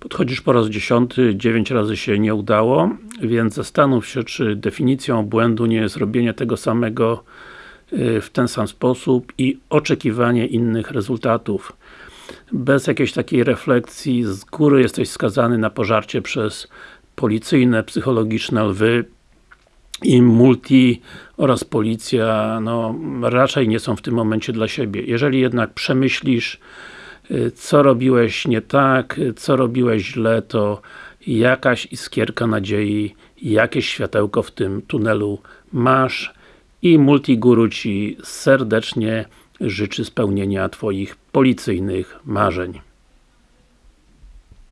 Podchodzisz po raz dziesiąty, dziewięć razy się nie udało, więc zastanów się, czy definicją błędu nie jest robienie tego samego y, w ten sam sposób i oczekiwanie innych rezultatów. Bez jakiejś takiej refleksji z góry jesteś skazany na pożarcie przez policyjne, psychologiczne lwy i multi oraz policja, no raczej nie są w tym momencie dla siebie. Jeżeli jednak przemyślisz co robiłeś nie tak, y, co robiłeś źle, to jakaś iskierka nadziei, jakieś światełko w tym tunelu masz i Multiguru Ci serdecznie życzy spełnienia Twoich policyjnych marzeń.